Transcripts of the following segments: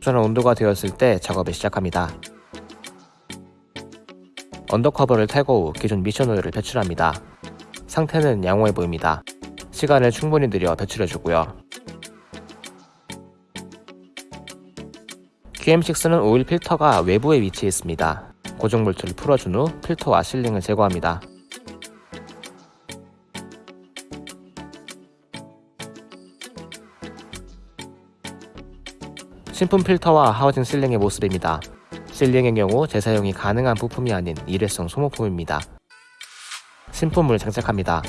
적절한 온도가 되었을 때 작업을 시작합니다. undercover를 탈거 후 기존 미션 오일을 배출합니다. 상태는 양호해 보입니다. 시간을 충분히 들여 배출해주고요. QM6는 오일 필터가 외부에 위치해 있습니다. 고정 볼트를 풀어준 후 필터와 sealing을 제거합니다. 신품 필터와 하우징 sealing의 모습입니다. sealing의 경우 재사용이 가능한 부품이 아닌 일회성 소모품입니다. 신품을 장착합니다.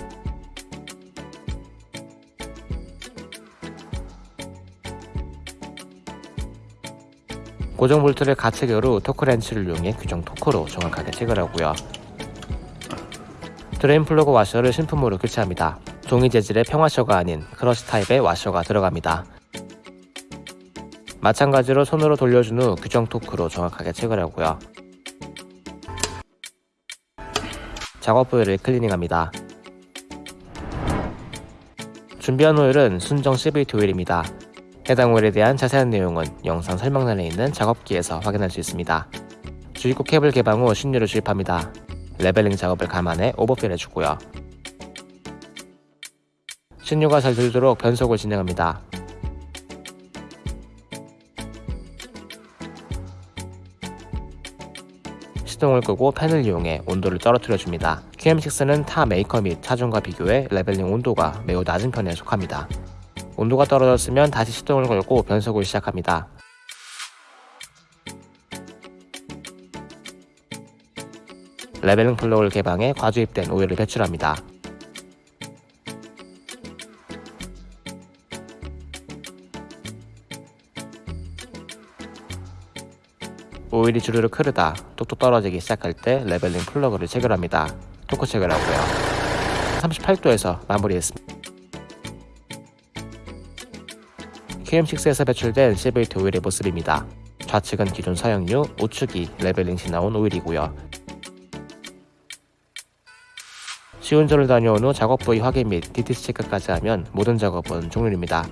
고정 볼트를 가체결 후 토크렌치를 이용해 규정 토크로 정확하게 체결하고요. drain 플러그 와셔를 신품으로 교체합니다. 종이 재질의 평와셔가 아닌 crush 타입의 와셔가 들어갑니다. 마찬가지로 손으로 돌려준 후 규정 토크로 정확하게 체결하고요. 작업 부위를 클리닝합니다. 준비한 오일은 순정 CVT 오일입니다. 해당 오일에 대한 자세한 내용은 영상 설명란에 있는 작업기에서 확인할 수 있습니다. 주입구 캡을 개방 후 신유를 주입합니다. leveling 작업을 감안해 overfill 해주고요. 신유가 잘 들도록 변속을 진행합니다. 시동을 끄고 팬을 이용해 온도를 떨어뜨려 줍니다. QM6는 타 메이커 및 차종과 비교해 leveling 온도가 매우 낮은 편에 속합니다. 온도가 떨어졌으면 다시 시동을 걸고 변속을 시작합니다. leveling 플러그를 개방해 과주입된 오일을 배출합니다. 오일이 주르륵 흐르다 뚝뚝 떨어지기 시작할 때 leveling 플러그를 체결합니다. 토크 체결 하고요. 38도에서 마무리했습니다. QM6에서 배출된 CVT 오일의 모습입니다. 좌측은 기존 사용유, 우측이 leveling 시 나온 오일이고요. 시운전을 다녀온 후 작업 부위 확인 및 DTC 체크까지 하면 모든 작업은 종료입니다.